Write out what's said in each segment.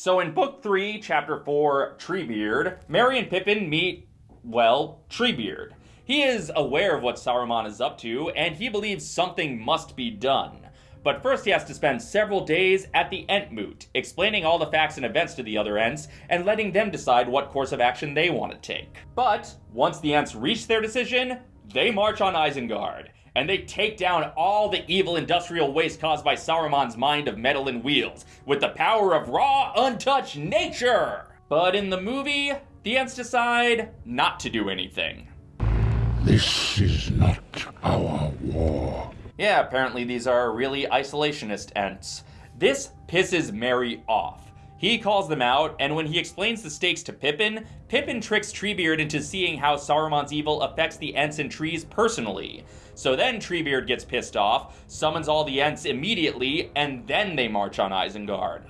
So in Book 3, Chapter 4, Treebeard, Merry and Pippin meet, well, Treebeard. He is aware of what Saruman is up to, and he believes something must be done. But first he has to spend several days at the Entmoot, explaining all the facts and events to the other Ents, and letting them decide what course of action they want to take. But, once the Ents reach their decision, they march on Isengard, and they take down all the evil industrial waste caused by Saruman's mind of metal and wheels, with the power of raw, untouched nature! But in the movie, the Ents decide not to do anything. This is not our war. Yeah, apparently these are really isolationist Ents. This pisses Merry off. He calls them out, and when he explains the stakes to Pippin, Pippin tricks Treebeard into seeing how Saruman's evil affects the Ents and trees personally. So then Treebeard gets pissed off, summons all the Ents immediately, and then they march on Isengard.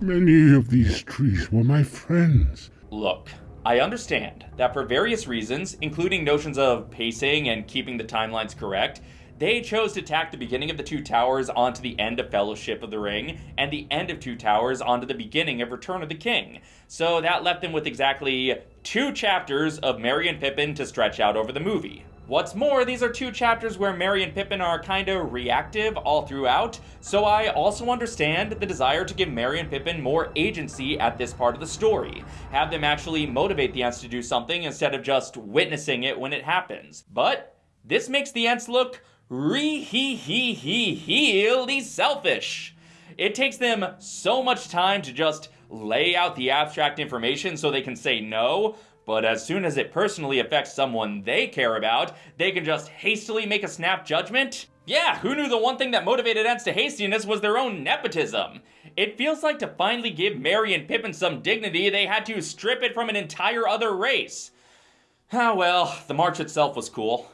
Many of these trees were my friends. Look, I understand that for various reasons, including notions of pacing and keeping the timelines correct, they chose to tack the beginning of the Two Towers onto the end of Fellowship of the Ring, and the end of Two Towers onto the beginning of Return of the King. So that left them with exactly two chapters of Merry and Pippin to stretch out over the movie. What's more, these are two chapters where Merry and Pippin are kinda reactive all throughout, so I also understand the desire to give Merry and Pippin more agency at this part of the story. Have them actually motivate the Ents to do something instead of just witnessing it when it happens. But this makes the Ents look re he he he heely selfish. It takes them so much time to just lay out the abstract information so they can say no, but as soon as it personally affects someone they care about, they can just hastily make a snap judgment? Yeah, who knew the one thing that motivated Ents to hastiness was their own nepotism? It feels like to finally give Merry and Pippin some dignity, they had to strip it from an entire other race. Ah well, the march itself was cool.